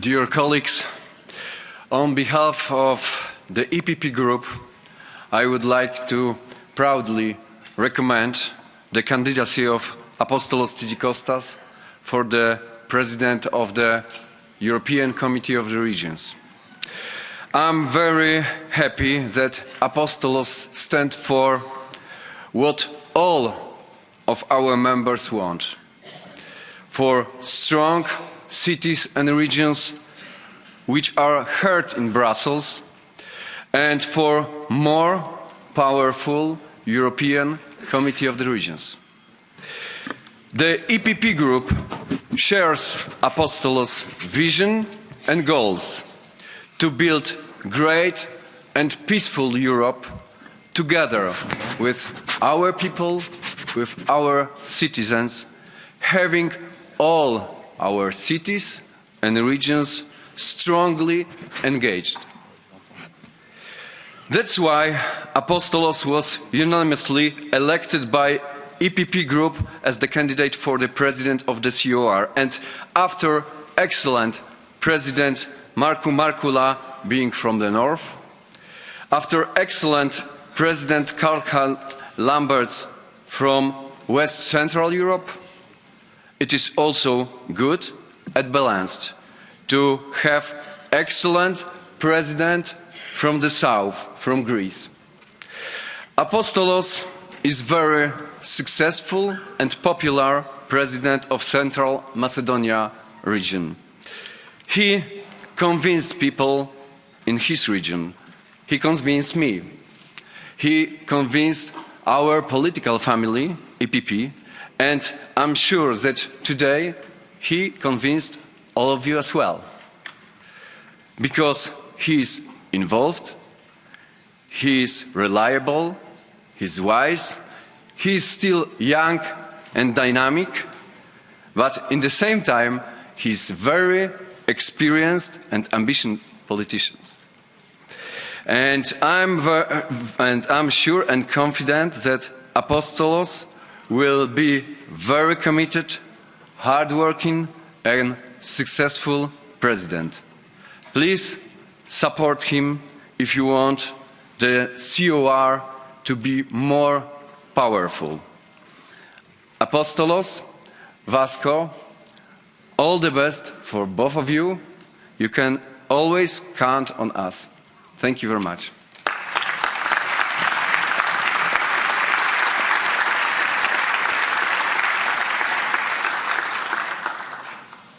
Dear colleagues, on behalf of the EPP Group, I would like to proudly recommend the candidacy of Apostolos Tzitzikostas for the President of the European Committee of the Regions. I'm very happy that Apostolos stands for what all of our members want, for strong cities and regions which are heard in Brussels and for more powerful European Committee of the Regions. The EPP Group shares Apostolos' vision and goals to build great and peaceful Europe together with our people, with our citizens, having all our cities and regions strongly engaged. That's why Apostolos was unanimously elected by EPP Group as the candidate for the president of the COR and after excellent President Markku Markkula being from the north, after excellent President Karl Lambertz from West Central Europe, it is also good and balanced to have excellent president from the south, from Greece. Apostolos is very successful and popular president of Central Macedonia region. He convinced people in his region. He convinced me. He convinced our political family, EPP, and I'm sure that today he convinced all of you as well. Because he is involved, he is reliable, he is wise, he is still young and dynamic, but in the same time he is very experienced and ambitious politician. And I'm, and I'm sure and confident that Apostolos will be very committed, hardworking and successful president. Please support him if you want the COR to be more powerful. Apostolos, Vasco, all the best for both of you. You can always count on us. Thank you very much.